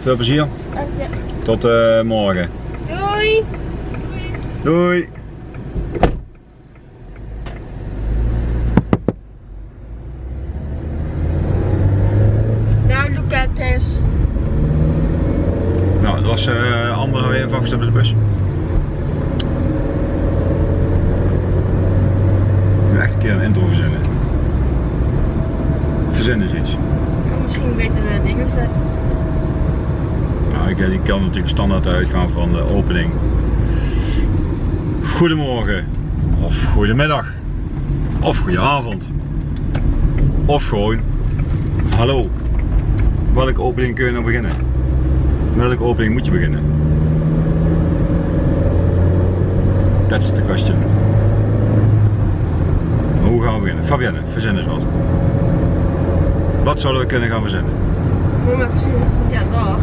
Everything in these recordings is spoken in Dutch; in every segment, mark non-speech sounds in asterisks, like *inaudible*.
veel plezier. Dank je. Tot eh, morgen. Doei! Doei! Now look at this. Nou, dat was uh, Amber weer even afgestapt op de bus. Nu echt een keer een intro verzinnen. Verzinnen is iets. kan misschien beter de dingen zetten. Nou, ik, ik kan natuurlijk standaard uitgaan van de opening. Goedemorgen, of goedemiddag, of goedenavond, of gewoon hallo. Welke opening kun je nou beginnen? Welke opening moet je beginnen? That's the question. Hoe gaan we beginnen? Fabienne, verzin eens wat. Wat zouden we kunnen gaan verzinnen? Moet precies. Ja, dag.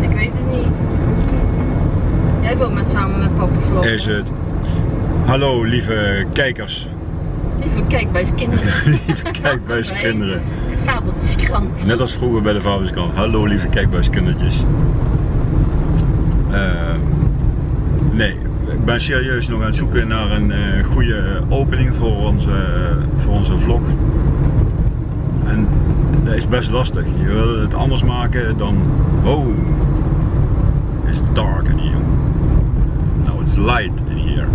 Ik weet het niet. Jij wilt met samen met papa vloggen. Is het hallo lieve kijkers, Lieve kijkbuiskinderen. *laughs* lieve kijkbuiskinderen. *laughs* Fabeltjeskrant. Net als vroeger bij de Vaderskant. Hallo lieve kijkbuiskindertjes. Uh, nee, ik ben serieus nog aan het zoeken naar een uh, goede opening voor onze, voor onze vlog. En dat is best lastig. Je wil het anders maken dan. Oh, it's dark in here. It's light in here.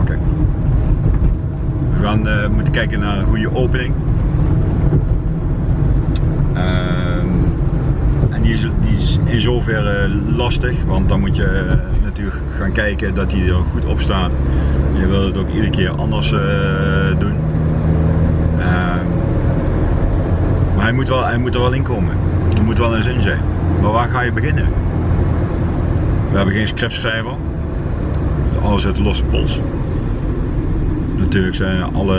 Oké. Okay. We gaan uh, moeten kijken naar een goede opening. Uh, en die is, die is, in zoverre lastig, want dan moet je uh, natuurlijk gaan kijken dat hij er goed op staat. Je wil het ook iedere keer anders uh, doen. Ehm, maar hij moet, wel, hij moet er wel in komen. Er moet wel een zin zijn. Maar waar ga je beginnen? We hebben geen scriptschrijver. Alles uit de losse pols. Natuurlijk zijn alle,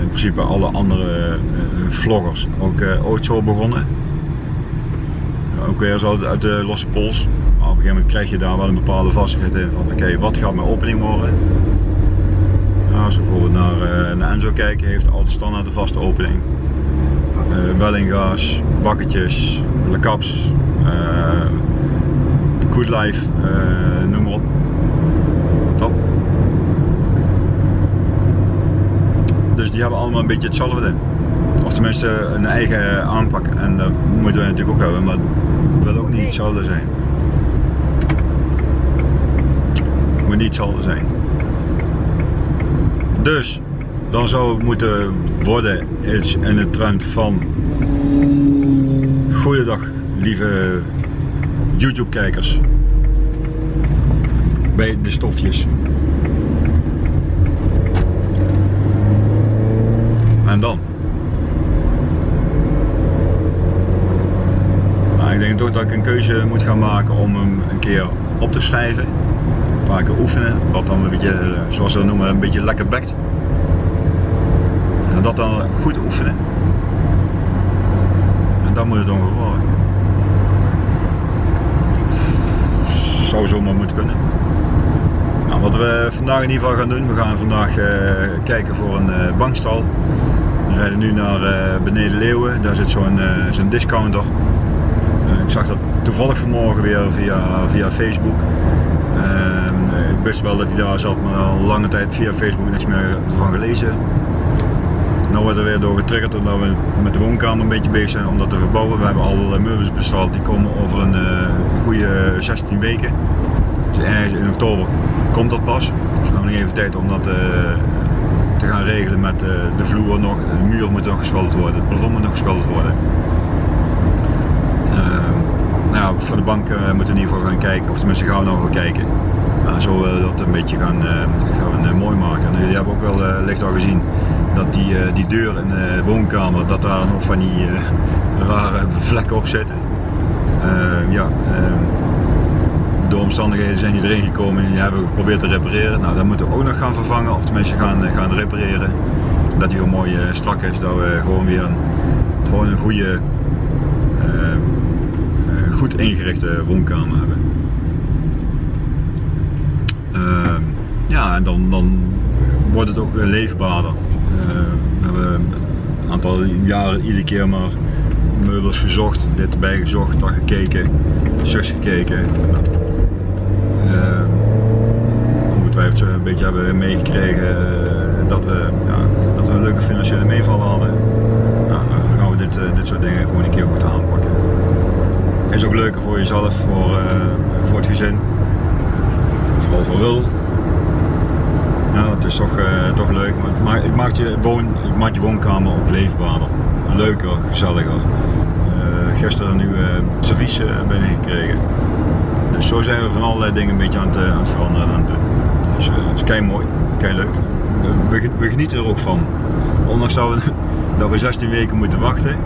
in principe alle andere uh, vloggers ook uh, ooit zo begonnen. Ook weer zo uit de losse pols. Maar op een gegeven moment krijg je daar wel een bepaalde vastigheid in van oké, wat gaat mijn opening worden? Nou, als we bijvoorbeeld naar, uh, naar Enzo kijken, heeft altijd standaard een vaste opening. Uh, bakketjes, Le Caps, Good Life, noem maar op. Oh. Dus die hebben allemaal een beetje hetzelfde. Of tenminste een eigen aanpak. En dat moeten we natuurlijk ook hebben, maar het wil ook niet hetzelfde zijn. Het moet niet hetzelfde zijn. Dus, dan zou het moeten worden iets in de trend van Goeiedag lieve YouTube kijkers. Bij de stofjes. En dan? Nou, ik denk toch dat ik een keuze moet gaan maken om hem een keer op te schrijven. Een paar keer oefenen, wat dan een beetje, zoals ze dat noemen, een beetje lekker bekt. En dat dan goed oefenen. En dan moet het dan worden. Zou zomaar moeten kunnen. Nou, wat we vandaag in ieder geval gaan doen, we gaan vandaag uh, kijken voor een uh, bankstal. We rijden nu naar uh, beneden Leeuwen, daar zit zo'n zo discounter. ik zag dat toevallig vanmorgen weer via, via Facebook. ik wist wel dat hij daar zat, maar al lange tijd via Facebook niks meer van gelezen. Nu wordt er weer door getriggerd omdat we met de woonkamer een beetje bezig zijn om dat te verbouwen. We hebben al meubels besteld, die komen over een goede 16 weken. Dus ergens in oktober komt dat pas. Dus we hebben nog even tijd om dat uh, te gaan regelen met uh, de vloer nog. De muur moet nog geschilderd worden, het plafond moet nog geschilderd worden. Uh, nou ja, voor de bank moeten we in ieder geval gaan kijken, of tenminste gaan we nog gaan kijken. Zo willen we dat een beetje gaan, gaan mooi maken. En jullie hebben ook wel licht al gezien dat die, die deur in de woonkamer, dat daar nog van die rare vlekken op zitten. ja, door omstandigheden zijn erin gekomen en die hebben we geprobeerd te repareren. Nou, dat moeten we ook nog gaan vervangen, of tenminste gaan, gaan repareren. Dat die weer mooi uh, strak is, dat we gewoon weer een, gewoon een goede, uh, goed ingerichte woonkamer hebben. Uh, ja, en dan, dan wordt het ook leefbaarder. we hebben een aantal jaren iedere keer maar meubels gezocht, dit gezocht, dat gekeken, zus gekeken. Ongetwijfeld een beetje hebben meegekregen uh, dat, we, ja, dat we een leuke financiële meeval hadden. Nou, dan gaan we dit, uh, dit soort dingen gewoon een keer goed aanpakken. Is ook leuker voor jezelf, voor, voor het gezin, vooral voor Wil. Nou, het is toch, toch leuk, maar het maakt je, woon, maakt je woonkamer ook leefbaarder, leuker, gezelliger gisteren een nieuwe servies binnengekregen. Dus zo zijn we van allerlei dingen een beetje aan het, aan het veranderen aan het doen. Dus dat is kei mooi, kei leuk. We, we, genieten er ook van. Ondanks dat we, *laughs* dat we 16 weken moeten wachten,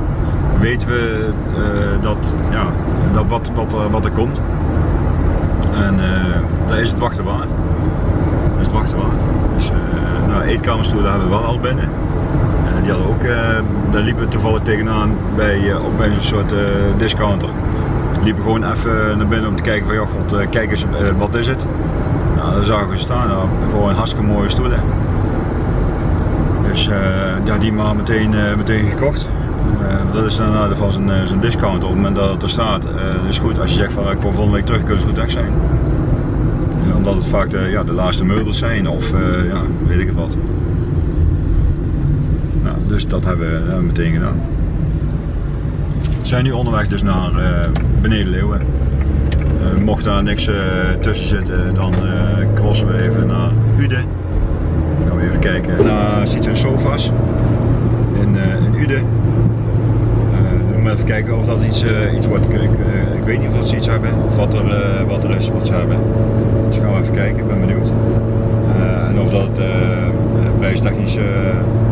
weten we uh, dat, ja, dat wat, wat, wat er komt. En daar is het wachten waard. Dat is het wachten waard. Dus uh, nou, eetkamerstoelen hebben we wel al binnen. Die hadden ook, daar liepen we toevallig tegenaan bij, ook een soort discounter liepen gewoon even naar binnen om te kijken van joh, God, kijk eens, wat is het? Nou, daar zagen we staan, nou, gewoon hartstikke mooie stoelen. Dus uh, die maar meteen, uh, meteen gekocht. Uh, dat is dan nadeel van zijn discount op het moment dat het er staat. dus goed, als je zegt van ik kom volgende week terug, kunnen ze goed weg zijn. omdat het vaak de, ja, de laatste meubels zijn of ja, weet ik het wat. Nou, dus dat hebben we meteen gedaan. We zijn nu onderweg dus naar beneden Leeuwen. Uh, mocht daar niks uh, tussen zitten, dan uh, crossen we even naar Ude. Gaan we even kijken naar Sietse Sofas in, in Ude. dan maar even kijken of dat iets, iets wordt. Ik, ik, weet niet of ze iets hebben of wat er, wat er is wat ze hebben. Dus gaan we even kijken, ik ben benieuwd. en of dat prijstechnisch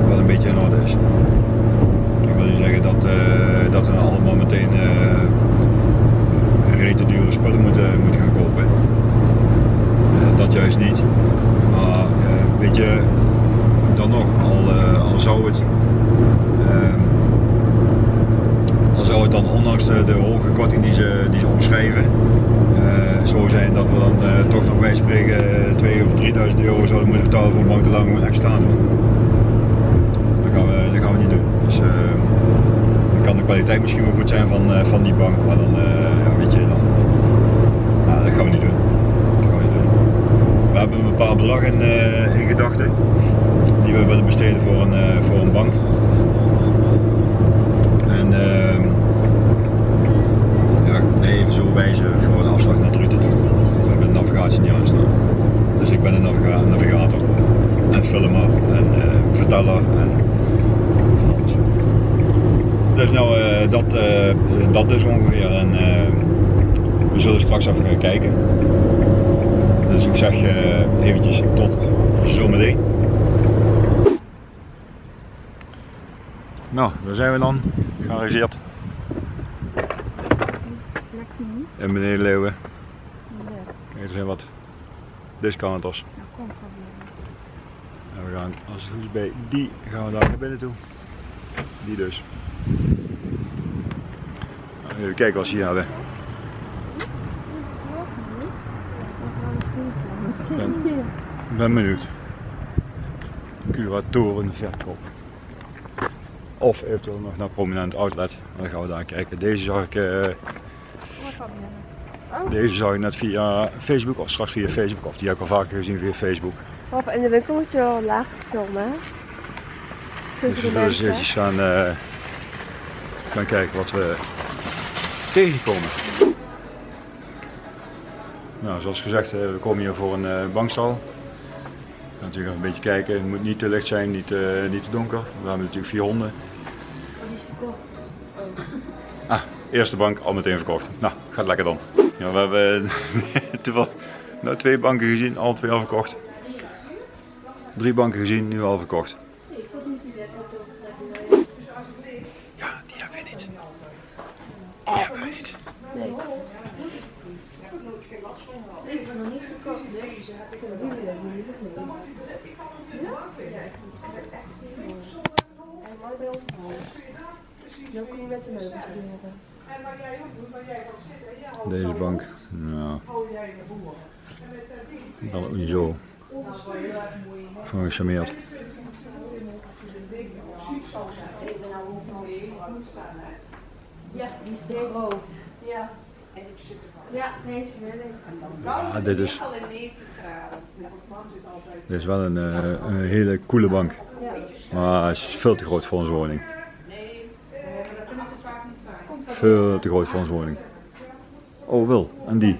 wel een beetje in orde is. Ik wil niet zeggen dat, dat we allemaal meteen rete dure spullen moeten, moeten gaan kopen. Uh, dat juist niet. Maar uh, weet je, dan nog, al, uh, al zou het ehm, al zou het dan ondanks de, hoge korting die ze, die ze omschrijven zo zijn dat we dan toch nog bij spreken 2 of 3000 euro zouden moeten betalen voor een bank te lang gewoon extra doen. Dat gaan we, dat gaan we niet doen. Dus, ehm, kan de kwaliteit misschien wel goed zijn van, van die bank, maar dan, ja, dat gaan we niet doen. We, doen. we hebben een bepaald bedrag in, uh, in gedachten die we willen besteden voor een, voor een bank. En ehm, ja, even zo wijzen voor een afslag naar Druten toe. We hebben de navigatie niet aanstaan. Dus ik ben een naviga navigator en filmer en verteller en dus nou, dat, uh, dat dus ongeveer. En uh, we zullen straks even gaan kijken. Dus ik zeg eventjes tot zometeen. Nou, daar zijn we dan. Gearriveerd. En beneden Leeuwen. Kijk, er zijn wat discounters. En we gaan als het goed is bij die gaan we daar naar binnen toe. Die dus. Even kijken wat ze hier hebben. Ik ben, ben benieuwd. Curatoren verkoop. Of eventueel nog naar prominent outlet. Dan gaan we daar kijken. Deze zag ik, uh, deze zag ik net via Facebook of straks via Facebook. Of die heb ik al vaker gezien via Facebook. Of in de winkel moet je wel laag filmen. Dus we zullen eventjes gaan, uh, gaan kijken wat we tegenkomen. Nou, zoals gezegd, eh, we komen hier voor een uh, bankstal. Natuurlijk een beetje kijken, het moet niet te licht zijn, niet, uh, niet te donker. We hebben natuurlijk vier honden. Ah, eerste bank al meteen verkocht. Nou, gaat lekker dan. Ja, we hebben *laughs* toevallig nou, twee banken gezien, al twee al verkocht. Drie banken gezien, nu al verkocht. Nee. Deze is nog niet verkocht. Deze heb ik nog niet En mooi bij ons Zo kun je met de meubels doen. Deze bank, nou, wel niet zo van gecharmeerd. Ja, die is te groot. Ja. Ja, deze wil ik. Ja, dit is, Al in 90 graden. dit is wel een, eh, een hele coole bank. Ja. Maar hij is veel te groot voor onze woning. Nee, eh, dat kunnen ze vaak niet bij. Veel te groot voor onze woning. Oh, Wil. En die?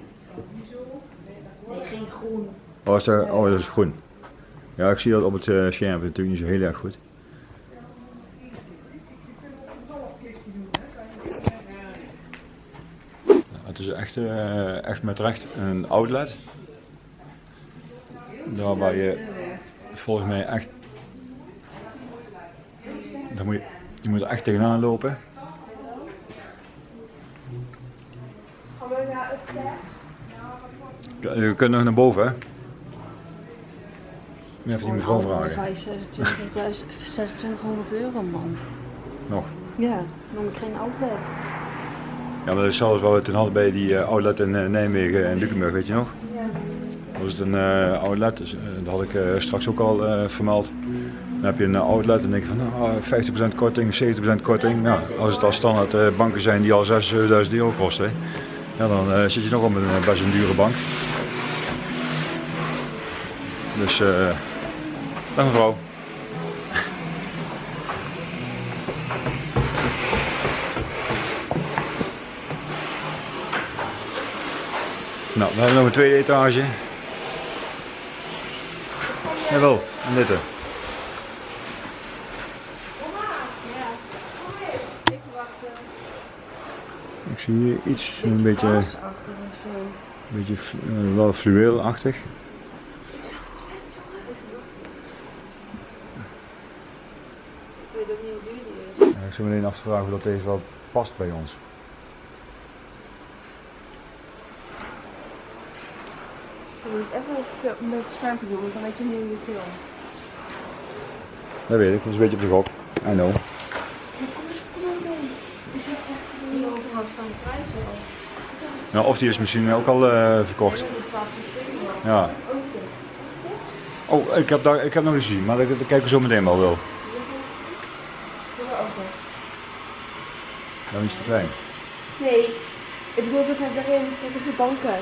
Nee, geen groen. Oh, is dat, oh, dat is groen. Ja, ik zie dat op het eh, scherm natuurlijk niet zo heel erg goed. Het is echt, eh, echt met recht een outlet. Daar waar je volgens mij echt. Daar moet je, je moet er echt tegenaan lopen. Je kunt nog naar boven, hè? Even die mevrouw vragen. je 26.000 2600 euro man. Nog. Ja, noem ik geen outlet. Ja, maar dat is zelfs wat we toen hadden bij die eh, outlet in eh, Nijmegen en Lukenburg, weet je nog? Ja. Dat was het een eh, outlet, dus, dat had ik straks ook al vermeld. Dan heb je een outlet en denk je van nou, 50% korting, 70% korting. Nou, als het al standaard banken zijn die al 6.000, 7.000 euro kosten, ja, dan eh, zit je nog op een eh, best een dure bank. Dus, eh dag mevrouw. Nou, we hebben nog een tweede etage. Jawel, en dit. er. Ik wacht Ik zie hier iets, een beetje, een achter of zo. beetje eh, wel fluweelachtig. Ik weet ook niet hoe duur die is. Ja, ik zit me alleen af te vragen of dat deze wel past bij ons. Je moet even met schermpje doen, want dan weet je niet hoe je filmt. Dat weet ik, dat is een beetje op de gok. I know. Al. Nou, of die is misschien ook al eh, verkocht. Ja, dat. Oh, ik heb, daar, ik heb nog eens gezien, maar daar, daar kijken we zo meteen wel wel. Dan is te klein. Nee, ik bedoel dat hij daarin, dat de banken.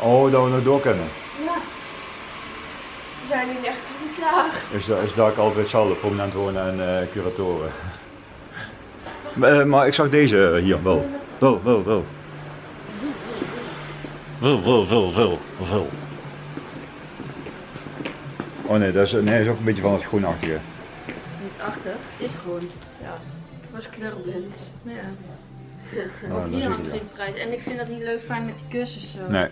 Oh, dat we nog door kunnen. Ja. We zijn nu echt niet klaar. Is, dat- is daar ook altijd hetzelfde, prominent wonen en eh, curatoren. *laughs* Maar, eh, maar ik zag deze hier wel. Wel, wel, wel. Wel, wel, wel, wel, wel. Oh nee, dat is, nee, dat is ook een beetje van het groenachtige. Niet achter, is groen. Ja. Was kleurblind. Ja. Oh, Ook hier had geen prijs. En ik vind dat niet leuk fijn met die kussens zo. Nee,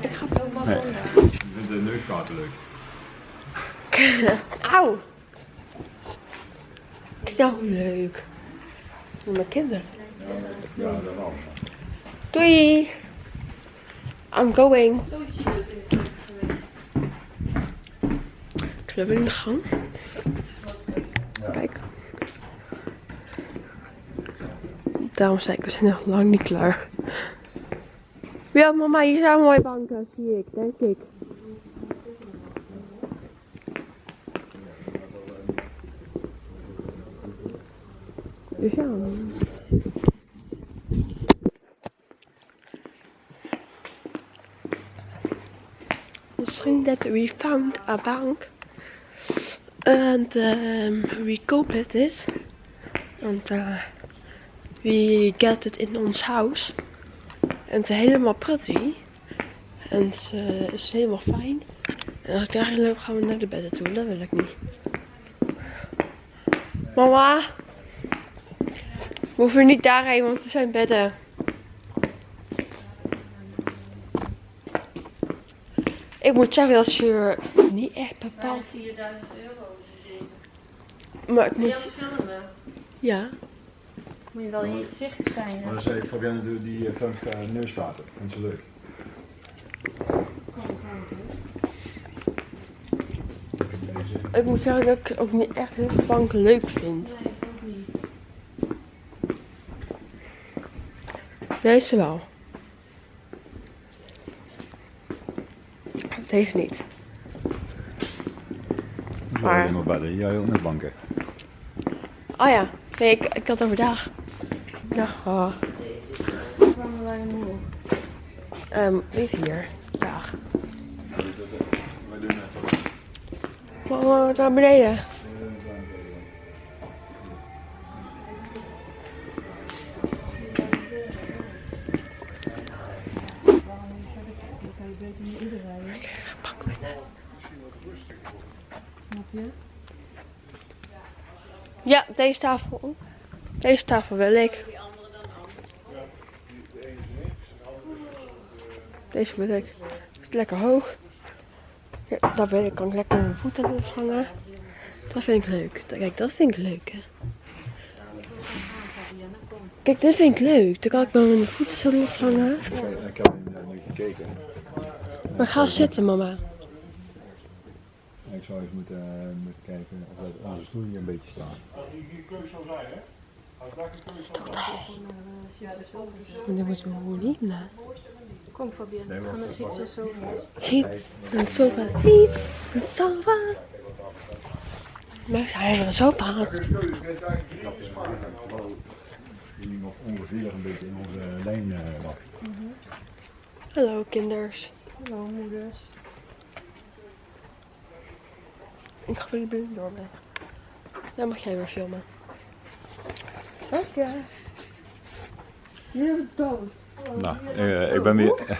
Ik ga het ook wel Nee. ik vind de neuskaarten leuk. *laughs* Auw. Nou, leuk. Met mijn kinderen. Doei. I'm going. Club in de gang. Kijk. Daarom zei ik, we zijn nog lang niet klaar. Ja, mama, hier zijn mooie banken, zie ik, denk ik. Dus ja. Misschien that we found a bank. And um, we copied it. And uh, we get it in ons house. En het is helemaal pretty. En het uh, is helemaal fijn. En als ik daarin loop, gaan we naar de bedden toe. Dat wil ik niet. Mama. We hoeven niet daarheen, want er zijn bedden. Ik moet zeggen dat je niet echt Bijna bepaalt. 4000 euro. Maar ik moet. dat filmen? Ja. Moet je wel in je gezicht schijnen. Maar dan zei ik, Fabienne, doe die uh, funk uh, neuskaarten. Vind ze leuk. Ik moet zeggen dat ik ook niet echt heel banken leuk vind. Nee, ik ook niet. Deze wel. Deze niet. Zo Maar- alleen maar bedden. Jij ook met banken. Oh ja. Nee, ik, ik had overdag. Kwamen wij nu? Ehm, niet hier. Ja. Mama, naar beneden. Pak Ja, deze tafel. Deze tafel wil ik. Deze wil ik. Is lekker hoog. Ja, dat wil ik. Kan ik lekker mijn voeten erop hangen. Dat vind ik leuk. Kijk, dat vind ik leuk. Hè. Kijk, dit vind ik leuk. Dan kan ik wel mijn voeten zo loshangen. Ik heb nu gekeken. Maar ga zitten, mama. Ik zou eens moeten, moeten kijken of dat onze stoel hier een beetje staat. Maar dat wordt wel lief, nou. Kom Fabienne, we gaan naar en zo. Seats, een sofa, seats, een sofa. Maar zijn we een sofa? Die nog ongeveer een beetje in onze lijn uh, lag. Hallo, kinders. Hallo moeders. Ik ga jullie binnen door mee. Dan mag jij weer filmen. Oké. Jullie hebben het dood. Nou, eh, ik ben weer. *laughs*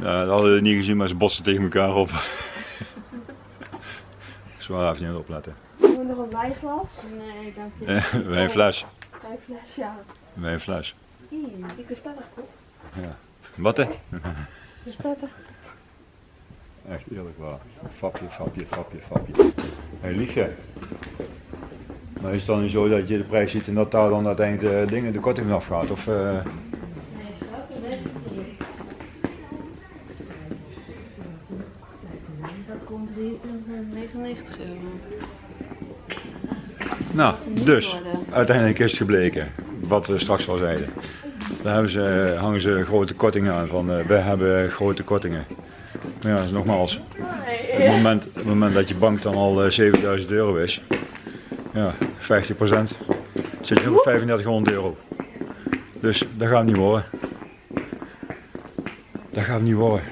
ja, dat hadden we niet gezien, maar ze botsen tegen elkaar op. *laughs* Zwaar even niet opletten. Hebben we nog een wijnglas? Nee, dank je. *laughs* Eh, Wij een fles. Wijnfles, ja. Wij een fles. Die is prettig, toch? Wat hè? Is prettig. Echt eerlijk waar. Fapje, fapje, fapje, fapje. Hé, hey, lieg jij? Maar is het dan niet zo dat je de prijs ziet en dat daar dan uiteindelijk de dingen, de korting vanaf gaat? Of, eh, Nee, schat, dat weet ik niet. Dat komt 99 euro. Nou, dus uiteindelijk is het gebleken wat we straks al zeiden. Daar hebben ze, hangen ze grote kortingen aan van eh, we hebben grote kortingen. Maar ja, nogmaals, het moment, het moment dat je bank dan al eh, 7000 euro is, ja, 50% zit je op 3500 euro. Dus dat gaat niet worden. Dat gaat niet worden.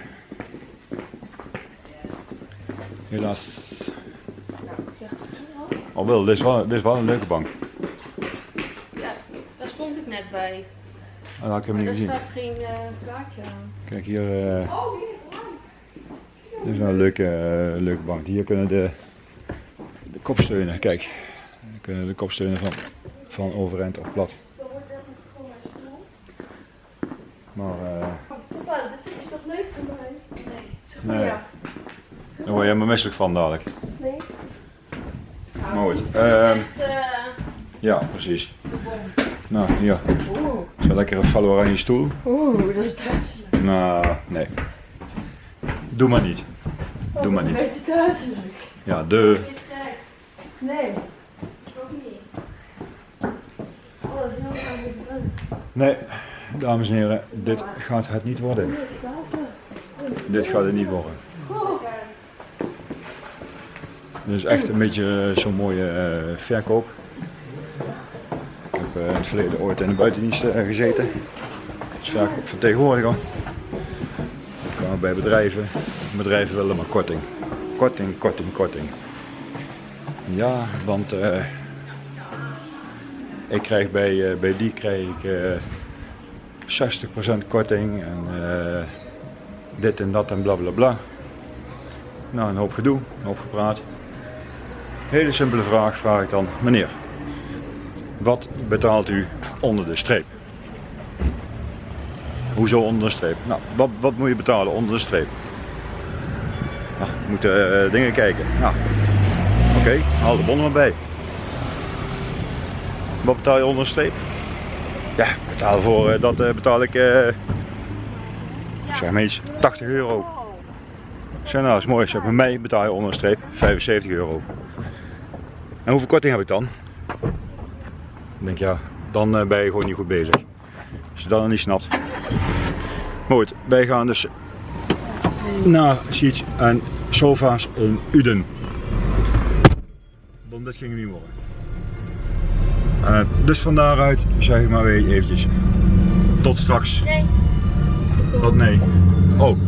Helaas. Al wel, dit is wel, dit is wel een leuke bank. Ja, daar stond ik net bij. Dat heb ik Maar niet gezien. staat geen eh, kaartje aan. Kijk hier. eh dit is een leuke, eh, leuke bank. Hier kunnen de, de kopsteunen, kijk. Hier kunnen de kopsteunen van, van overeind of plat. Maar eh, Papa, dat vind je toch leuk voor mij? nee, daar word je helemaal misselijk van dadelijk. Nee. Maar goed, ehm, Echt, eh, ja precies. Nou, hier. Zo lekker een follow oranje stoel. Oeh, dat is duizelig. Nou, nee. Doe maar niet. Doe maar niet. Beetje duizelig. Ja, de. je het? Nee. Ook niet. Oh, dat is. Nee, dames en heren, dit gaat het niet worden. Dit gaat het niet worden. Dit is echt een beetje eh, zo'n mooie eh, verkoop. Ik heb eh, in het verleden ooit in de buitendienst eh, gezeten. Als verkoopvertegenwoordiger. Ik kwam bij bedrijven. Bedrijven willen maar korting. Korting, korting, korting. Ja, want eh, ik krijg bij, eh, bij die krijg ik eh 60% korting en dit en dat en bla bla bla. Nou, een hoop gedoe, een hoop gepraat. Hele simpele vraag vraag ik dan, meneer, wat betaalt u onder de streep? Hoezo onder de streep? Nou, wat, wat moet je betalen onder de streep? Nou, we moeten eh, dingen kijken. Nou, oké, haal de bon maar bij. Wat betaal je onder de streep? Ja, betaal voor eh, dat eh, betaal ik, eh zeg maar iets, 80 euro. Zeg nou, dat is mooi. Zeg, bij mij betaal je onder de streep 75 euro. En hoeveel korting heb ik dan? Ik denk ja, dan eh, ben je gewoon niet goed bezig. Als je dat nog niet snapt. Maar goed, wij gaan dus naar seats en sofa's in Uden. Tom, dit ging niet worden. Eh, dus van daaruit zeg ik maar weer eventjes. Tot straks. Nee. Wat nee? Oh,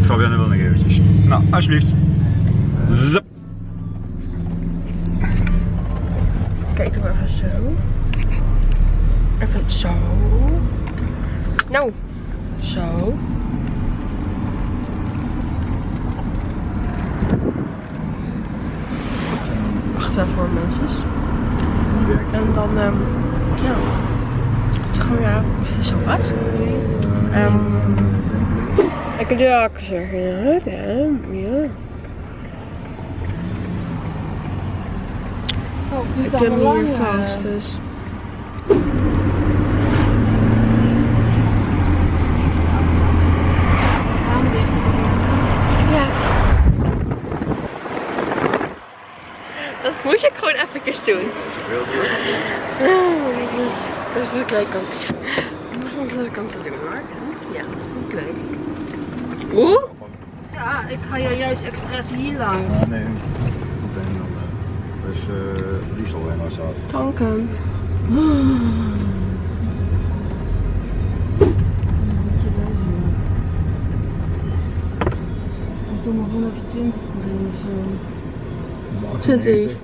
Fabienne wil nog eventjes. Nou, alsjeblieft. Zap. Even zo. Even zo. Nou, zo. Wacht even voor mensen. En dan, ehm ja. Gewoon ja, zo wat. Ehm ik kan je ook zeggen, ja. Oh, Ik ben allemaal hier eh. vast, dus. Ja. Dat moet je gewoon even doen. Oh, dat is, dat is wel leuk om Dat is wel leuk om te doen hoor. Ja, dat is leuk. Oeh. Ja, ik ga jou juist expres hier langs. Nee, meteen dan. eh, is uh, Tanken. Ik doe maar 120 erin of zo. 20.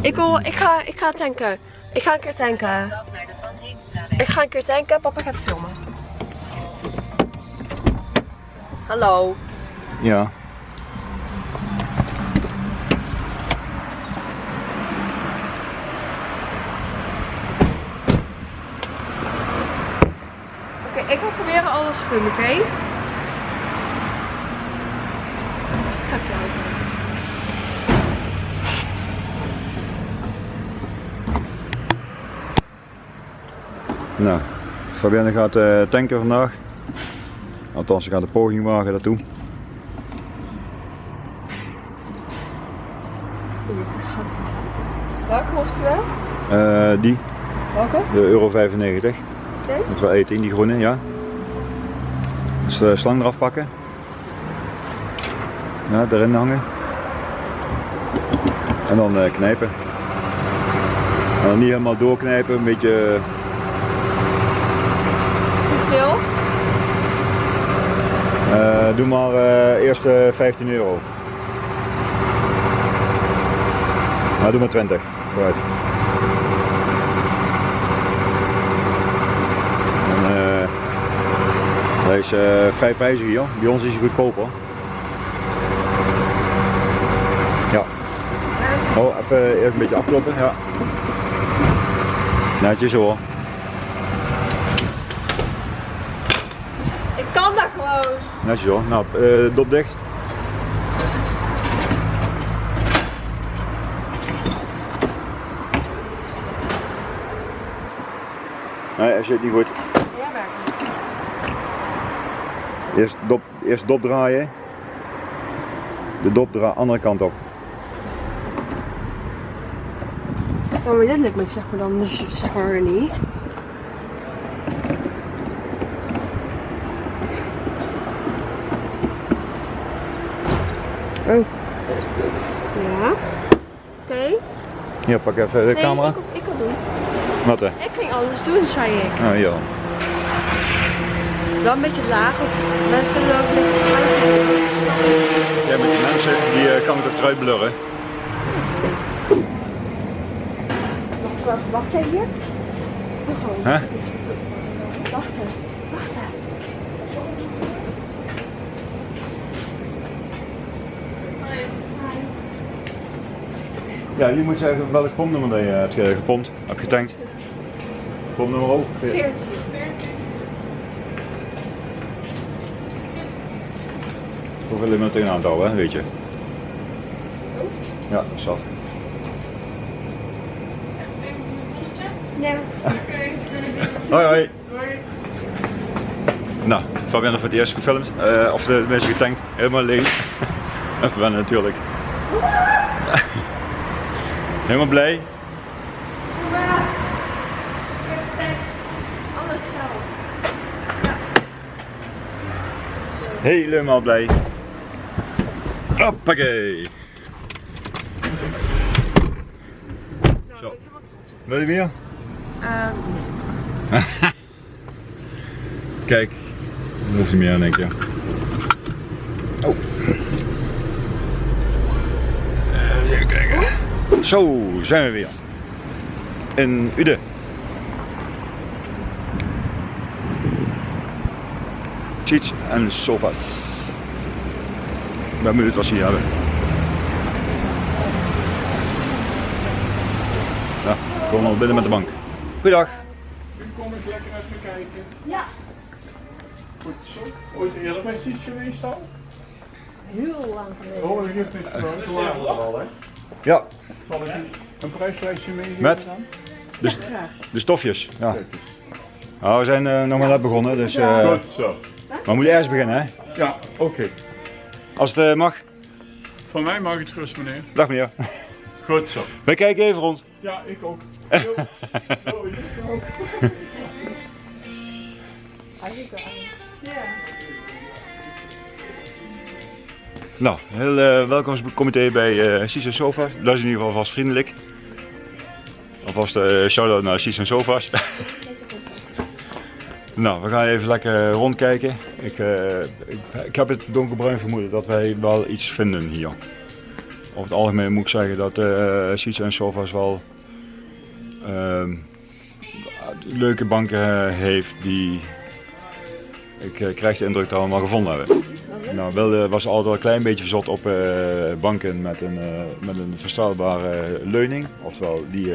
Ik, wil, ik, ga, ik ga tanken. Ik ga een keer tanken. Ik ga een keer tanken. Papa gaat filmen. Hallo. Ja. Oké, ik wil oké? Jou. Nou, Fabienne gaat eh, tanken vandaag. Althans, ze gaat een poging wagen daartoe. Welke kosten we? Eh, die, Welke? de euro 95. Oké. Dat we eten in die groene, ja. Dus de slang eraf pakken. Ja, erin hangen. En dan eh, knijpen. En dan niet helemaal doorknijpen, een beetje het veel? Eh, doe maar eh, eerst eh, 15 euro. Nou, doe maar 20. Vooruit. En, eh, hij is eh, vrij prijzig hier. Bij ons is hij goedkoper. Ja. Oh, even eerst een beetje afkloppen. Ja. Netjes hoor. Ik kan dat gewoon. Netjes hoor. Nou, eh dop dicht. Nee, je het niet goed. Ja, werkt. Eerst dop, eerst dop draaien. De dop draaien, andere kant op. Oh, maar dit lukt me zeg maar dan dus zeg maar niet. Oh. Ja. Oké. Hier, pak even de Nee, camera. ik, ik kan doen. Wat hè? Ik ging alles doen, zei ik. Hier dan. Dan een beetje laag, mensen lopen met Ja, met die mensen, die eh, kan ik eruit blurren. Wacht, jij hier? Hè? Wachten, wachten. Ja, je moet zeggen welk pompnummer je hebt ge- gepompt, hebt getankt. Pompnummer ook. 14. Hoeveel je met een aantal, hè, weet je. Ja, zat. Ja. Hoi hoi. Nou, Fabienne voor het eerst gefilmd, eh, of de mensen getankt, helemaal leeg. *laughs* En Fabienne natuurlijk. *laughs* helemaal blij. Alles zo. Helemaal blij. Hoppakee. Wil je meer? Ehm, Kijk, dat hoeft niet meer in één keer. Oh. Eh, Even kijken. Zo, zijn we weer. In Ude. Seats en sofas. Ik ben benieuwd wat ze hier hebben. Ja, we komen al binnen met de bank. Goeiedag. U kom eens lekker even kijken. Ja. Goed zo. Ooit eerder bij Siets geweest al? Heel lang geleden. Oh, u heeft het gewoon. Er al, hè? Ja, Zal ik u een prijslijstje meegeven Met? dan? de, de stofjes. Ja. Nou, we zijn eh, nog maar net begonnen, dus eh, Goed zo. maar we moeten ergens beginnen, hè? Ja, oké. Als het eh, mag. Van mij mag het gerust, meneer. Dag meneer. Goed zo. Wij kijken even rond. Ja, ik ook. *laughs* Ik ook. Nou, heel eh welkomstcomité bij uh, Sis Sofa. Dat is in ieder geval vast vriendelijk. Alvast eh shout-out naar Sis Sofa's. *laughs* nou, we gaan even lekker rondkijken. Ik, eh, ik, ik heb het donkerbruin vermoeden dat wij wel iets vinden hier. Over het algemeen moet ik zeggen dat eh Sis en Sofa's wel ehm, leuke banken eh, heeft die ik eh, krijg de indruk dat we al gevonden hebben. Nou, Wilde was altijd al een klein beetje verzot op eh, banken met een, eh, met een verstelbare leuning. Oftewel die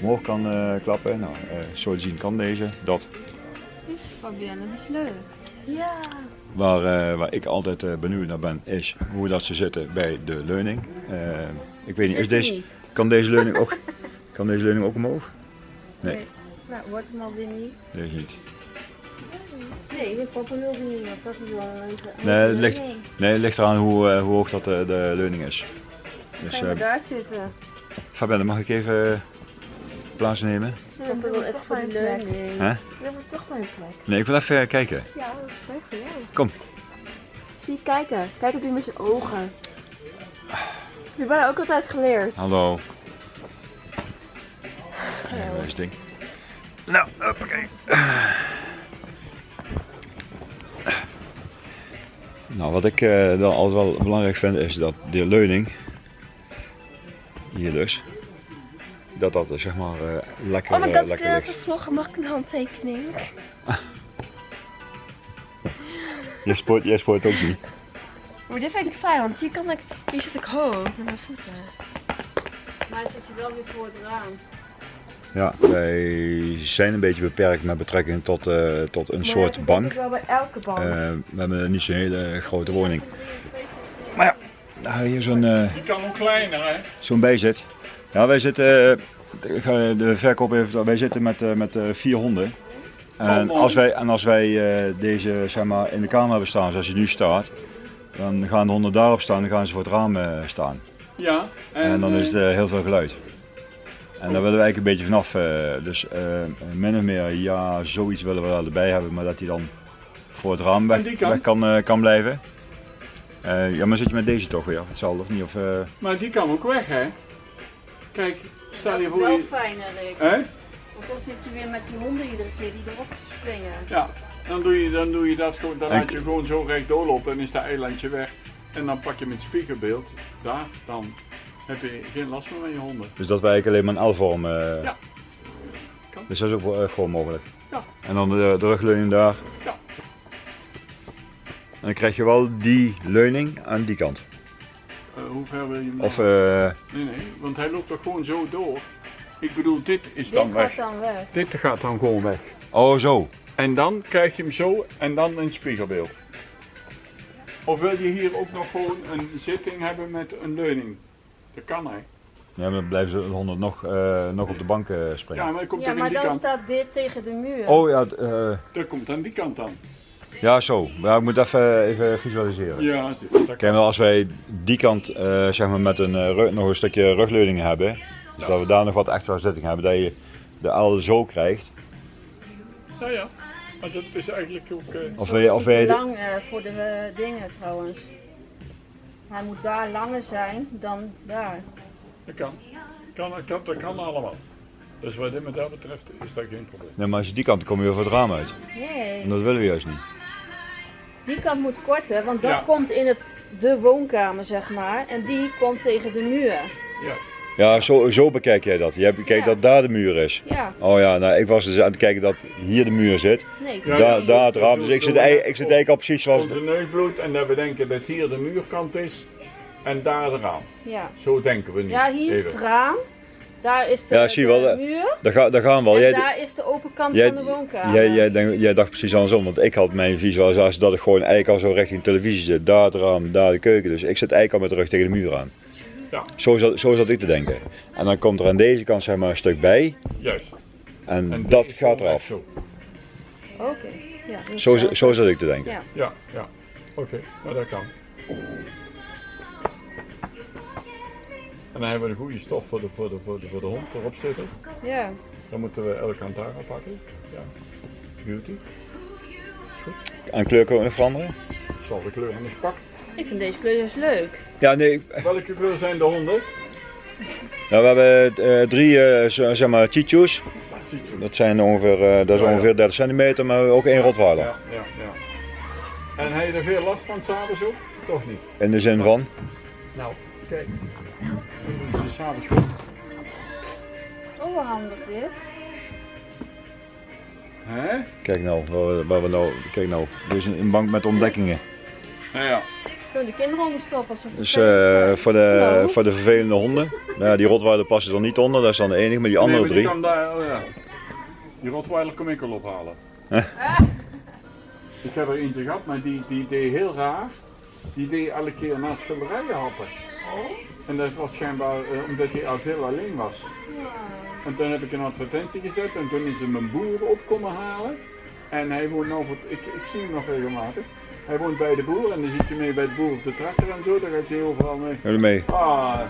omhoog kan eh, klappen. Nou, eh, zo te zien kan deze. Dat. Fabienne, dat is leuk. Ja. Waar, eh, waar ik altijd eh, benieuwd naar ben, is hoe dat ze zitten bij de leuning. Eh, ik weet niet, is deze, niet. kan deze leuning ook, *laughs* kan deze leuning ook omhoog? Nee, Nou, wordt het al weer niet. deze niet. Nee, mijn papa wil die niet meer. Papa wil even... Nee, het ligt, Nee, nee, het ligt eraan hoe, eh, hoe hoog dat de, de leuning is. Dus Gaan we daar zitten? Fabienne, mag ik even plaatsnemen? Papa wil even voor die leuning. Hè? Plek. Nee, ik wil even kijken. Ja, dat is voor jou. Kom. Zie, kijken. Kijk op die met je ogen. Je mij ook altijd geleerd. Hallo. Ja, dat ding. Nou, hoppakee. Nou, wat ik eh, dan altijd wel belangrijk vind is dat de leuning, hier dus, dat dat eh, zeg maar eh, lekker, oh my eh, god, ik even vloggen. Mag ik een handtekening? *laughs* Jij spoort, jij spoort ook niet. Maar dit vind ik fijn, want hier, kan ik, hier zit ik hoog met mijn voeten. Maar zit je wel weer voor het raam. Ja, wij zijn een beetje beperkt met betrekking tot, eh, tot een soort bank. wel bij elke bank. We hebben niet zo'n hele grote woning. Maar ja, nou, hier zo'n eh, Die kan ook kleiner, hè? zo'n bijzit. Ja, wij zitten, eh, de verkoop even, wij zitten met, eh, met eh, vier honden. En Oh, als wij, en als wij deze zeg maar, in de kamer hebben staan zoals hij nu staat, dan gaan de honden daarop staan en gaan ze voor het raam staan. Ja. En, dan is het heel veel geluid. En daar willen we eigenlijk een beetje vanaf. dus eh, min of meer, ja, zoiets willen we wel erbij hebben, maar dat hij dan voor het raam weg, kan, kan blijven. Ja, maar zit je met deze toch weer? Hetzelfde of niet? Of, Maar die kan ook weg, hè? Kijk, Dat je is voor wel je... fijner, Rick. Hè? Want dan zit je weer met die honden iedere keer die erop springen. Ja, dan doe je, dan doe je dat gewoon, dan laat je gewoon zo recht doorlopen en is dat eilandje weg. En dan pak je met spiegelbeeld, daar, dan heb je geen last meer van je honden. dus dat wij eigenlijk alleen maar een L-vorm. eh, Ja. Kan. Dus dat is ook wel, eh, gewoon mogelijk. Ja. En dan de, de rugleuning daar. Ja. En dan krijg je wel die leuning aan die kant. Eh, hoe ver wil je hem Of, eh, Nee, nee, want hij loopt toch gewoon zo door. Ik bedoel, dit is Dit dan gaat weg. dan weg. Dit gaat dan gewoon weg. oh zo. En dan krijg je hem zo en dan een spiegelbeeld. Of wil je hier ook nog gewoon een zitting hebben met een leuning? Dat kan hè. Ja, maar dan blijven ze de honden nog, eh, nog op de bank eh, springen. Ja, maar komt Ja, dan maar die dan kant. staat dit tegen de muur. Oh ja, eh, Dat komt aan die kant dan. Ja zo. Maar ik moet even, even visualiseren. Ja, Kijk, wel als wij die kant eh, zeg maar met een, eh, rug- nog een stukje rugleuning hebben, dus dat we daar nog wat extra zitting hebben, dat je de L zo krijgt. Ja, ja. Maar dat is eigenlijk ook. eh, Of wij, of wij, lang eh, voor de dingen trouwens. Hij moet daar langer zijn dan daar. dat kan. kan, dat kan. Dat kan allemaal. Dus wat dit met dat betreft is dat geen probleem. Nee, maar als je die kant kom je weer voor het raam uit. Nee. En dat willen we juist niet. Die kant moet korter, want dat Ja. komt in het, de woonkamer, zeg maar. En die komt tegen de muur. Ja, Ja, zo, zo bekijk jij dat. Jij bekijkt Ja. dat daar de muur is. Ja, Oh ja, nou ik was dus aan het kijken dat hier de muur zit. nee. Ja, daar, daar het raam. Dus ik zit, ei- ik zit eigenlijk al precies zoals... onze neusbloed en dat we denken dat hier de muurkant is en daar de raam. Ja. Zo denken we nu. ja, hier is Even. het raam. Daar is de, Ja, zie wel, de eh, muur. Daar, ga, daar gaan we al. En Jij, daar is de open kant jij, van de woonkamer. jij, jij, denk- jij dacht precies andersom, want ik had mijn visualisatie dat ik gewoon eigenlijk al zo richting televisie zit. Daar het raam, daar de keuken. Dus ik zit eigenlijk al met de rug tegen de muur aan. Ja. Zo zat, zo zat ik te denken. En dan komt er aan deze kant zeg maar een stuk bij. Juist. En, En dat gaat eraf. Oké. Ja, Zo, zo. zo zat ik te denken. Ja. Ja, ja. Oké, maar dat kan. En dan hebben we de goede stof voor de, voor de, voor de, voor de hond erop zitten. Ja. Dan moeten we elke kant daar aan pakken. Ja. Beauty. En kleur kunnen veranderen? Ik zal de kleur eens pakken. Ik vind deze kleur juist leuk. Ja, nee. Welke kleur zijn de honden? Nou, we hebben eh, drie eh, zo- zeg maar chichus. Chichu. Dat zijn ongeveer, eh, dat is Ja, ja. ongeveer 30 centimeter, maar ook één Rottweiler. Ja, ja, ja. En heb je er veel last van s'avonds ook? Toch niet? In de zin van. Nou, kijk. Dan is het s'avonds goed. Oh, wat handig dit. Hè? Kijk nou, waar we, waar we nou, kijk nou. Dit is een, een bank met ontdekkingen. Nou ja. Kunnen de kinderen onder stoppen als ze Dus eh, zijn. voor, de, Nou. voor de vervelende honden. Nou, ja, die Rottweiler passen er niet onder, dat is dan de enige, maar die andere nee, maar die drie. kan daar, oh ja. Die Rottweiler kom ik al ophalen. ik heb er eentje gehad, maar die, die deed heel raar. Die deed elke keer naast schilderijen happen. En dat was schijnbaar eh, omdat hij al heel alleen was. En toen heb ik een advertentie gezet en toen is hem een boer op komen halen. En hij woont nou, voor- ik, ik zie hem nog regelmatig. Hij woont bij de boer en dan zit je mee bij de boer op de tractor en zo, daar gaat je overal mee. Jullie mee? Ah,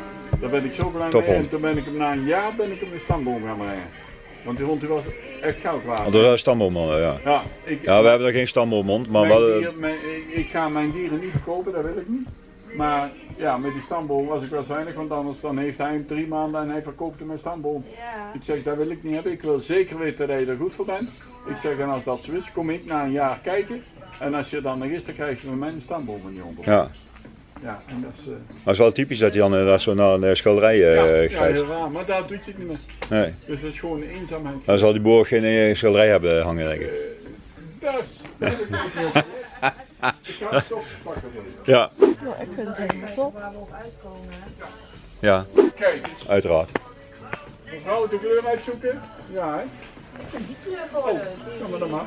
daar ben ik zo blij mee. Tophond. En toen ben ik hem na een jaar ben ik hem de stamboom gaan brengen. Want die hond die was echt goud waard. Want dat is stamboomman, ja. Ja, ik, Ja, we hebben er geen stamboomhond, maar mijn wel. dier- mijn- ik, ik ga mijn dieren niet verkopen, dat wil ik niet. Maar ja, met die stamboom was ik wel zuinig, want anders dan heeft hij hem drie maanden en hij verkoopt hem een stamboom. Ja. Ik zeg, dat wil ik niet hebben. Ik wil zeker weten dat je er goed voor bent. Ik zeg, en als dat zo is, kom ik na een jaar kijken. En als je dan nog is, dan krijg je van mij een stamboom in die hond. Ja, ja, en dat is... eh, maar het is wel typisch dat hij dan zo naar een schilderij ja, eh ja, heel raar, maar daar doet je het niet meer. Nee. Dus dat is gewoon de eenzaamheid. Dan zal die boer geen eh, schilderij hebben hangen, denk ik. Dus, dat heb *laughs* ik. Ik ga het. Ja, Nou, ik vind het helemaal zo. Waar we op uitkomen. ja, Kijk, uiteraard. mevrouw de kleur uitzoeken? Ja, hè? Die kleur gewoon Kom maar dan maar.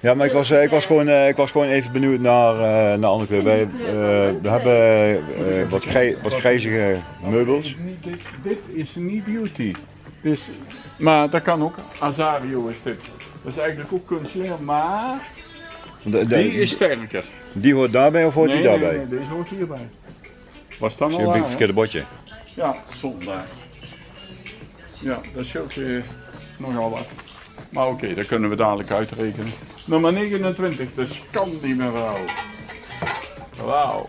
Ja, maar ik was, eh, ik was, gewoon, eh, ik was gewoon even benieuwd naar, eh, naar andere kleur. Wij, eh, we hebben eh, wat, grij, wat grijzige meubels. Dit is niet- Dit, dit is niet beauty. Dus, maar dat kan ook. Azario is dit. Dat is eigenlijk ook kunstleer, maar Die is sterker. die hoort daarbij of hoort nee, die daarbij? Nee, nee, deze hoort hierbij. Was dan Dat al een verkeerde bordje. Ja, zonde. Ja, dat scheelt je nogal wat. Maar oké, dat kunnen we dadelijk uitrekenen. Nummer 29, de Scandi mevrouw. Wauw.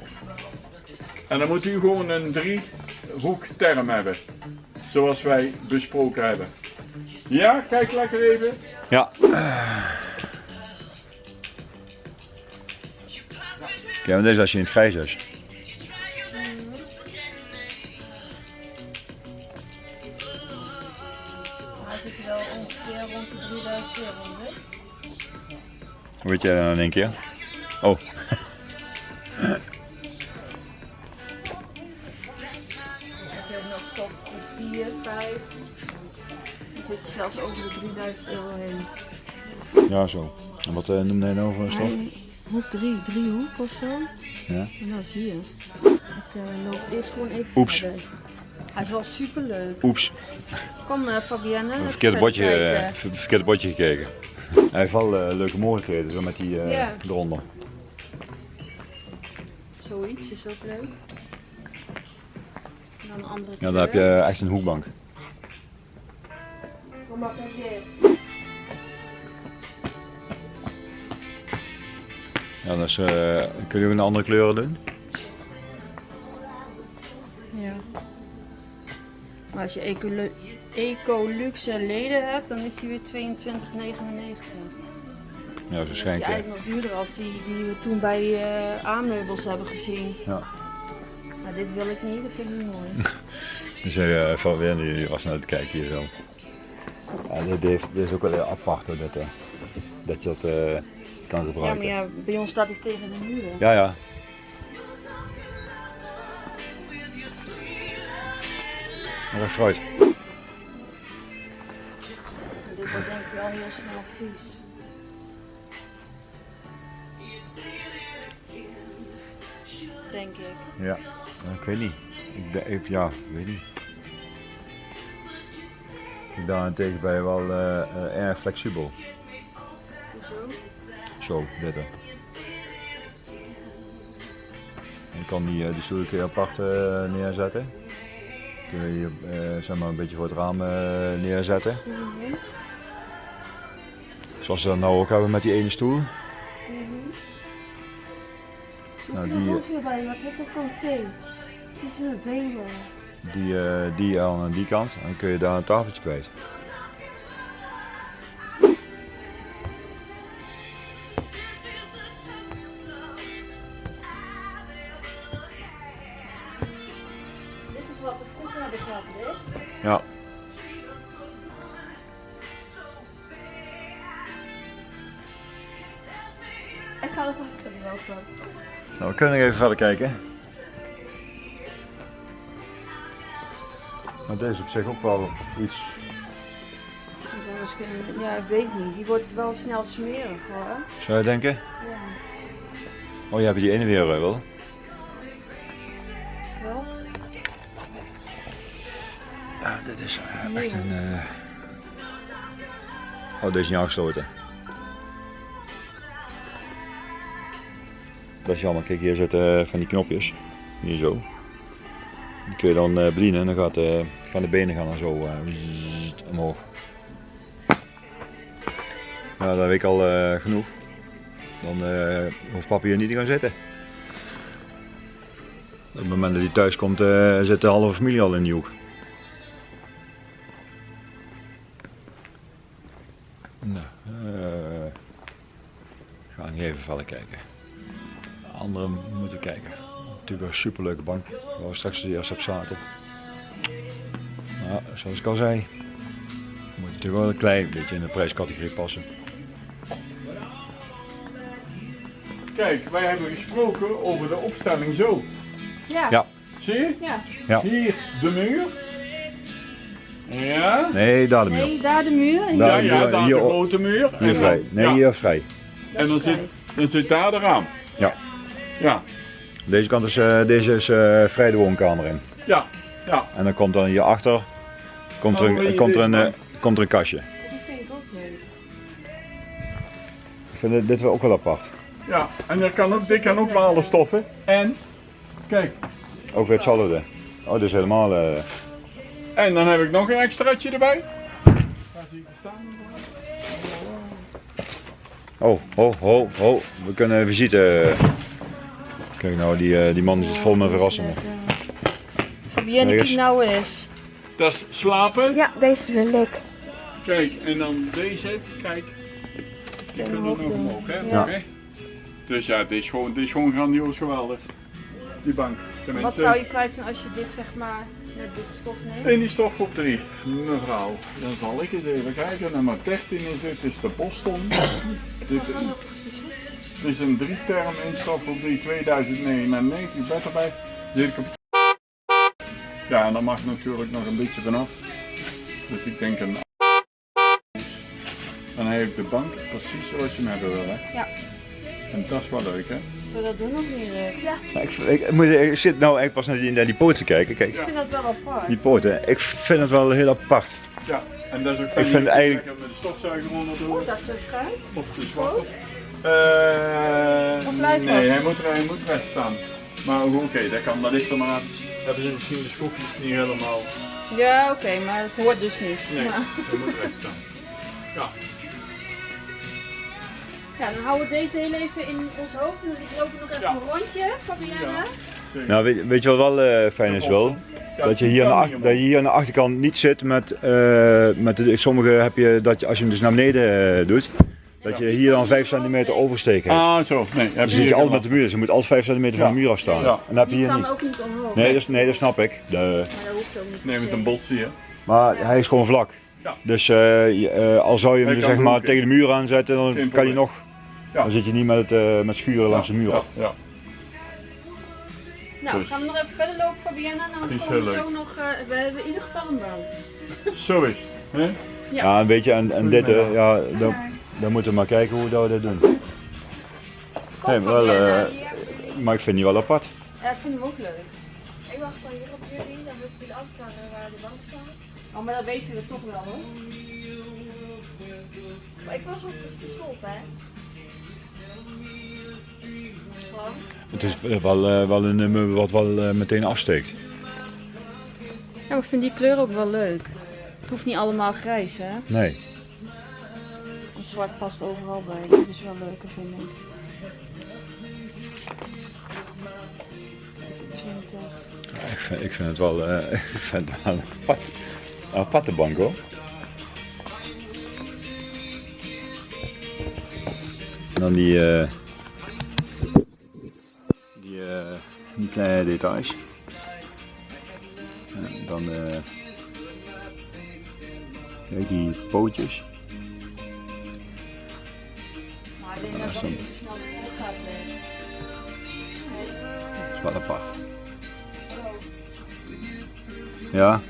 En dan moet u gewoon een driehoek term hebben. Zoals wij besproken hebben. Ja, kijk lekker even. Ja. Kijk, maar deze als je in het grijs is. Hij zit wel ongeveer rond de 3000 euro. hè? Hoe weet jij dat nou in één keer? Oh, Heb je ook nog voor 4, 5. Je zit zelfs over de 3000 euro heen. ja zo. En wat eh, noemde hij nou voor een stof? Hoek 3, driehoek of zo. Ja. En dat is hier. Ik uh, loop eerst gewoon even Oeps. verder. Hij is wel super leuk. Oeps, Kom uh, Fabienne. een even verkeerde bordje, kijken. eh, ver- verkeerde bordje gekeken. Hij heeft wel eh, leuke mogelijkheden, zo met die eh, Ja. eronder. Zoiets is ook leuk. En dan een andere Ja, dan heb je echt een hoekbank. Kom maar hier. Ja, dus kun je ook een andere kleuren doen? Ja. Maar als je ecolo Eco leden hebt, dan is die weer 22,99. Ja, Dat is eigenlijk nog duurder als die die we toen bij eh aanmeubels hebben gezien. Ja. Maar dit wil ik niet, dat vind ik niet mooi. *laughs* Dus uh, van weer die was naar het kijken hier zo. Ja, dit, heeft, dit is ook wel heel apart hoor, dat, dat je dat kan Ja, gebruiken. maar ja, bij ons staat hij tegen de muur. ja. ja. Fruit. Dit wordt denk ik wel heel snel vies. Denk ik. Ja, ik weet niet. Ik, de- ik, ja, ik weet niet. Ik daarentegen ben je wel eh, eh, erg flexibel. Zo. Je kan die, eh, die stoel kun je apart eh, neerzetten. Kun je hier eh, zeg maar een beetje voor het raam neerzetten. Mhm. Zoals we dat nou ook hebben met die ene stoel. Nou, die, wat heb ik al veel? Het is een velen. die, die aan die kant. En dan kun je daar een tafeltje kwijt. Ja. Ik ga er even wel van. Nou, we kunnen nog even verder kijken. Maar deze is op zich ook wel iets. Ja, ik weet niet. Die wordt wel snel smerig hoor. Zou je denken? Ja. Oh, je hebt die ene weer eh. Wel? Is eh, echt een. eh, Oh, deze is niet aangesloten. Dat is jammer. Kijk, hier zitten eh, van die knopjes. Hier zo. Die kun je dan eh, bedienen en dan gaat, eh, gaan de benen gaan dan zo eh, omhoog. Nou, dat weet ik al eh, genoeg. Dan eh, hoeft papa hier niet te gaan zitten. Op het moment dat hij thuis komt, eh, zit de halve familie al in die hoek. Kijken. De andere moeten kijken. Natuurlijk een superleuke bank waar we straks eerst op zaten. Maar zoals ik al zei, moet natuurlijk wel een klein beetje in de prijscategorie passen. Kijk, wij hebben gesproken over de opstelling zo. Ja. Ja. Zie je? Ja. Ja. Hier de muur. Ja. Nee, daar de muur. Nee, daar de muur. Daar. Ja, ja, daar hier de grote muur. Hier En vrij. Nee, ja. hier vrij. En dan zit, vrij. Dan zit daar de raam. Ja. Ja, Deze kant is, eh, deze is eh, vrij de woonkamer in. ja, ja. En dan komt dan hierachter komt er Oh, een, je komt er een, eh, komt er een kastje. Die vind ik ook leuk. Ik vind dit, dit wel ook wel apart. Ja, en er kan ook, dit kan ook walen stoffen. En, kijk, Ook weer hetzelfde. Oh, dit is helemaal... eh, en dan heb ik nog een extraatje erbij. Waar zie ik staan? Oh, ho, ho, ho. We kunnen visite. Kijk nou, die, eh, die man zit vol met verrassingen. Wie Er ik nou is. Dat is slapen. Ja, deze wil ik. Kijk, en dan deze, kijk. Die kunnen nog omhoog, hè? Ja. Oké. Dus ja, dit is, gewoon, dit is gewoon grandioos geweldig. Die bank. Wat Tenminste, zou je kwijt zijn als je dit zeg maar, dit stof? In die stof op 3. Mevrouw, dan zal ik eens even kijken. Nummer 13 is dit, is de Boston. dit, dit is een drie-term in stof op 3 2099. Die bed erbij. Zit ik op... Ja, en dan mag natuurlijk nog een beetje vanaf. Dus ik denk een... Dan heb ik de bank precies zoals je hem hebben wil, hè? Ja. En dat is wel leuk, hè? Wil dat doen of niet? Ja, Maar Ik, ik, moet- ik zit nou eigenlijk pas naar die, naar die poten te kijken. Kijk, ik vind dat wel apart. die poten. Ik vind het wel heel apart. Ja, en dat is ook fijn. vind Je eigenlijk- Met de stofzuiger onder door. Oh, dat is zo schuin. Of de zwarte. Eh, Of nee, hij moet, hij moet recht staan. Maar oké, dat kan. Dat ligt er maar aan. Hebben ze misschien de schroefjes niet helemaal. Ja, oké, maar het hoort dus niet. Nee, Maar- hij moet recht staan. Ja, Ja, dan houden we deze heel even in ons hoofd. En ik loop nog even Ja. een rondje. Zeker. Nou, weet, weet je wat wel eh, fijn is wel? Dat je, hier aan de kan achter- dat je hier aan de achterkant niet zit met, eh, met de, sommige heb je dat je, als je hem dus naar beneden eh, doet, dat je hier dan 5 centimeter oversteek hebt. Ah, zo. Nee, Dan je zit je altijd met de muur, dus je moet altijd 5 centimeter van de muur afstaan. Ja. En dat heb je Die hier kan niet. ook niet omhoog. Nee, dat, is- nee, dat snap ik. De, Maar dat hoeft ook niet. Nee, met een se. bot zie je. maar hij is gewoon vlak. Ja. Dus eh, eh, al zou je hem kan zeg maar tegen de muur aanzetten, dan kan hij nog. Ja. Dan zit je niet met, het, eh, met schuren langs de muur. Ja, ja. Nou, Dus. gaan we nog even verder lopen, Fabiana? Nou, dan komen we zo nog. eh, we hebben in ieder geval een baan. Zo is het. hè? Ja, een beetje. En, en dit, hè, Goedemiddag. ja, dan, dan moeten we maar kijken hoe dat we dat doen. Kom, Nee, wel, eh, maar ik vind die wel apart. Ja, ik vind hem ook leuk. Ik wacht dan hier op jullie, dan wil ik jullie afvragen waar de bank staat. Oh, maar dat weten we toch wel hoor. Maar ik was op de stop, hè. Het is eh, wel, eh, wel een nummer wat wel eh, meteen afsteekt. Ja, maar ik vind die kleur ook wel leuk. Het hoeft niet allemaal grijs, hè? Nee. En zwart past overal bij. Dat is wel leuker, vind ik. 20. Ik vind, ik vind het wel, *laughs* ik vind het wel een apart, een aparte bank hoor. En dan die, die, eh, kleine details. En dan eh, kijk die pootjes. Maar ik denk dat dat niet snel gaat. Dat is wel apart. Ja.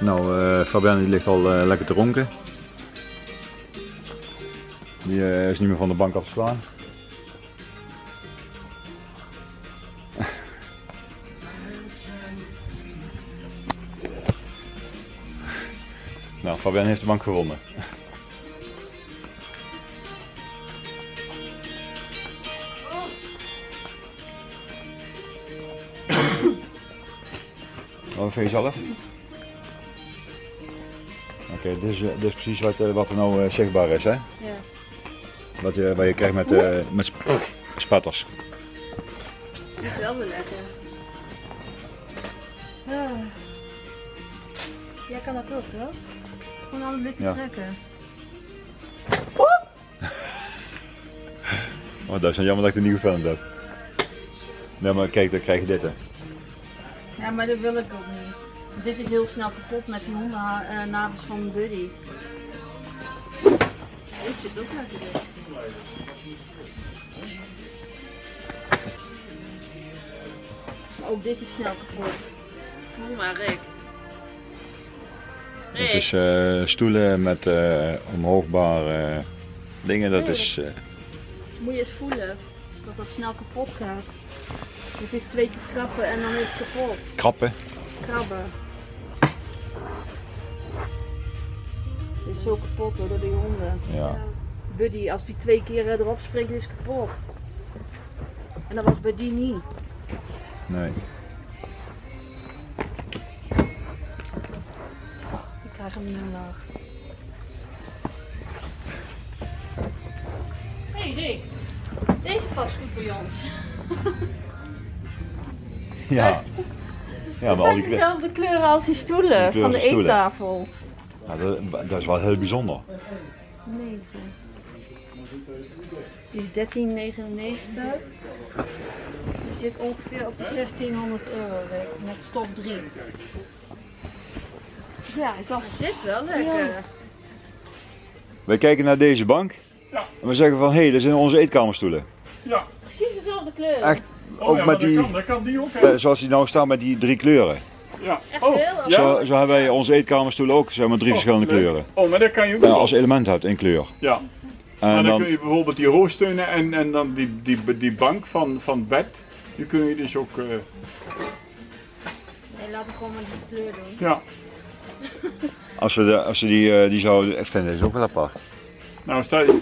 Nou, eh Fabian die ligt al eh, lekker te ronken. Die eh, is niet meer van de bank af te slaan. *laughs* nou, Fabian heeft de bank gewonnen. *coughs* Wat vind je zelf? Oké, dit, is, eh, dit is precies wat, eh, wat er nou zichtbaar is, hè? Ja. Wat je, wat je krijgt met, eh, met sp spatters. Dat is wel weer lekker. Ah. Jij kan dat ook, toch? Gewoon alle blikken Ja. trekken. Oh, dat is jammer dat ik het niet gefilmd heb. Nee, maar kijk, dan krijg je dit, hè. Ja, maar dat wil ik ook niet. Dit is heel snel kapot met die hondennavels van Buddy. Dit zit ook lekker in. Ook dit is snel kapot. Voel maar, Rick. Het is eh, stoelen met eh, omhoogbare dingen, dat is... eh, Moet je eens voelen dat dat snel kapot gaat. Het is twee keer krappen en dan is het kapot. krappen. Krabben. Het is zo kapot hoor, door die honden. Ja. Buddy, als die twee keer eh, erop springt, is het kapot. En dat was bij die niet. Nee. Ik krijg hem niet omlaag. Hé hey Rick, deze past goed bij ons. *laughs* Ja. Ja, maar Het al zijn dezelfde kleuren als die stoelen van de stoelen. eettafel. ja, dat, dat is wel heel bijzonder. 9. Die is 13,99. Die zit ongeveer op de 1600 euro met stop 3. Ja, ik dacht, het zit wel lekker. Wij kijken naar deze bank. Ja. En we zeggen van, hé, hey, dat zijn onze eetkamerstoelen. Ja. Precies dezelfde kleur. Echt, Oh, ook ja, met die, dat kan, dat kan die ook. hè? eh, zoals die nou staan met die drie kleuren. Ja. Echt Oh, heel? Zo, zo hebben wij onze eetkamerstoelen ook, zeg maar drie Oh, verschillende leuk. kleuren. Oh, maar dat kan je ook Ja, als element hebt, één kleur. Ja. En Maar dan, dan, kun je bijvoorbeeld die hoogsteunen en, en dan die, die, die bank van, van het bed, die kun je dus ook, eh, Nee, laten we gewoon maar die kleur doen. ja. *laughs* als we, de, als we die, eh, die zouden, ik vind deze ook wel apart. Nou, stel je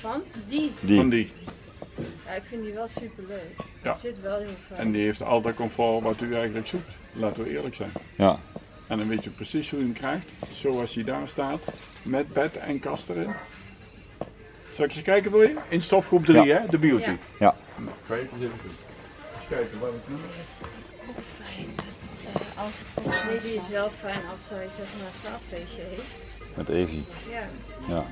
Van? Die. Die. van die. Ja, ik vind die wel super leuk. Ja. Zit wel heel fijn. En die heeft al dat comfort wat u eigenlijk zoekt. Laten we eerlijk zijn. Ja. En dan weet je precies hoe je hem krijgt. Zoals hij daar staat. Met bed en kast erin. Zal ik eens kijken voor je? In stofgroep 3 Ja. hè, de beauty. Ja. Je eens even kijken wat het nummer is. Fijn. Eh, als volgens Nee, die is wel fijn als zij zeg maar een slaapfeestje heeft. Met Evie. Ja. Ja.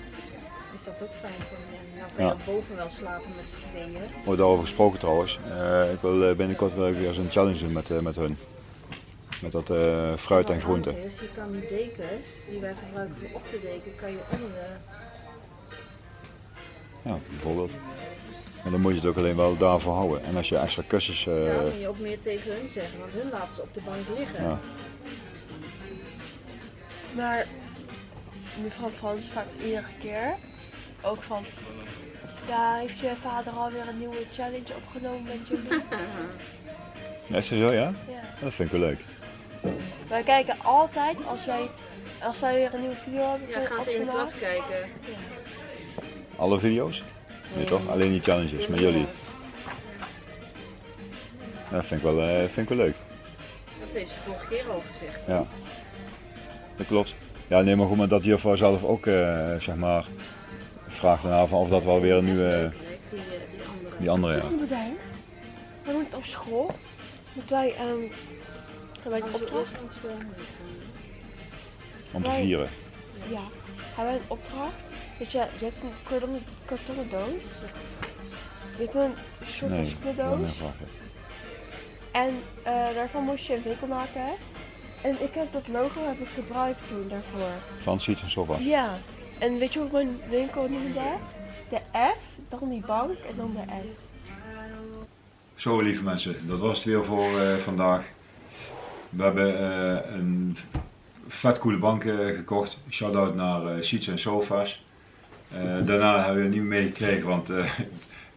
Is dat ook fijn voor hen? Nou kan Ja. ook boven wel slapen met z'n tweeën. Wordt daarover gesproken trouwens. Eh, ik wil eh, binnenkort wel weer eens een challenge doen met, eh, met hun. Met dat eh, fruit en Wat groente. handig Is, je kan die dekens die wij gebruiken voor op te deken, kan je onder de... Ja, bijvoorbeeld. Maar dan moet je het ook alleen wel daarvoor houden. En als je extra kussens. eh, ja, kan je ook meer tegen hun zeggen, want hun laten ze op de bank liggen. ja. Maar mevrouw Frans vraagt iedere keer ook van. Ja, heeft je vader alweer een nieuwe challenge opgenomen met jullie? *laughs* Ja, Is zo, ja? ja. Dat vind ik wel leuk. Wij kijken altijd als jij als wij weer een nieuwe video hebben Ja, gaan ze in de klas kijken. Alle video's? Nee toch? Alleen die challenges met jullie. Dat vind ik wel, eh, vind ik wel leuk. Dat heeft ze vorige keer al gezegd. Ja. Dat klopt. Ja, nee, maar goed, maar dat juffrouw zelf ook, eh, zeg maar, vraagt daarna van of dat wel weer een nieuwe, Die, eh, die andere. die andere, ja. Wat moeten wij? Wij moeten op school. Moeten wij ehm hebben wij een opdracht? Om te vieren. Ja. Hebben wij een opdracht? Weet je, je hebt een kartonnen, kartonnen doos. Je hebt een soort Nee. En eh, daarvan moest je een winkel maken. En ik heb dat logo heb ik gebruikt toen daarvoor. Van Siet en Sofa. Ja. En weet je hoe ik mijn winkel noemde? De F, dan die bank en dan de S. Zo lieve mensen, dat was het weer voor eh, vandaag. We hebben eh, een vet coole bank gekocht. Shout-out naar eh Seats en Sofa's. Eh, daarna hebben we het niet meer meegekregen, want eh,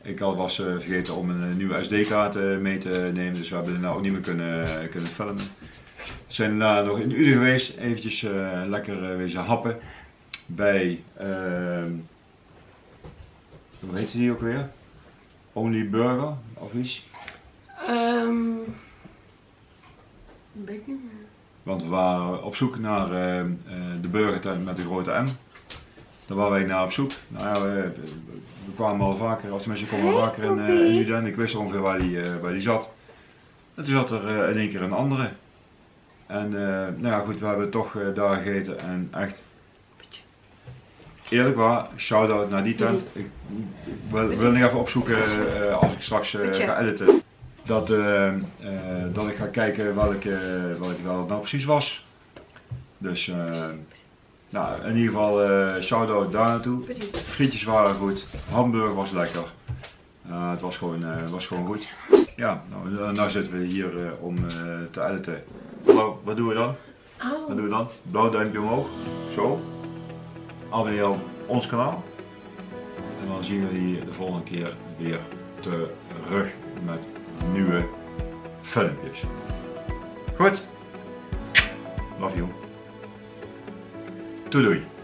ik had was eh, vergeten om een nieuwe SD-kaart mee te nemen. Dus we hebben het nou ook niet meer kunnen, kunnen filmen. We zijn daarna nog in Uden geweest, eventjes lekker wezen happen. Bij, ehm, hoe heet die ook weer? Only Burger of iets. Ehm. weet ik niet meer. Want we waren op zoek naar eh, eh, de burgertent met de grote M. Daar waren wij naar op zoek. Nou ja, we, we kwamen al vaker, of tenminste we kwamen al vaker in, eh, in Uden. Ik wist ongeveer waar die, eh, waar die zat. En toen zat er eh, in één keer een andere. En eh, nou ja goed, we hebben toch eh, daar gegeten en echt eerlijk waar, shout-out naar die tent. Ik, wil, wil nog even opzoeken eh, als ik straks eh, ga editen. Dat, eh, eh, dat ik ga kijken welke, welke wel het nou precies was. Dus eh, nou, in ieder geval eh shout-out daar naartoe. Frietjes waren goed, hamburger was lekker. Eh, het was gewoon, eh, was gewoon goed. Ja, nou, nou zitten we hier om te editen. Hallo, wat doen we dan? Wat doen we dan? Blauw duimpje omhoog. Zo. Abonneer op ons kanaal. En dan zien we jullie de volgende keer weer terug met nieuwe filmpjes. Goed? Love you. Doei doei.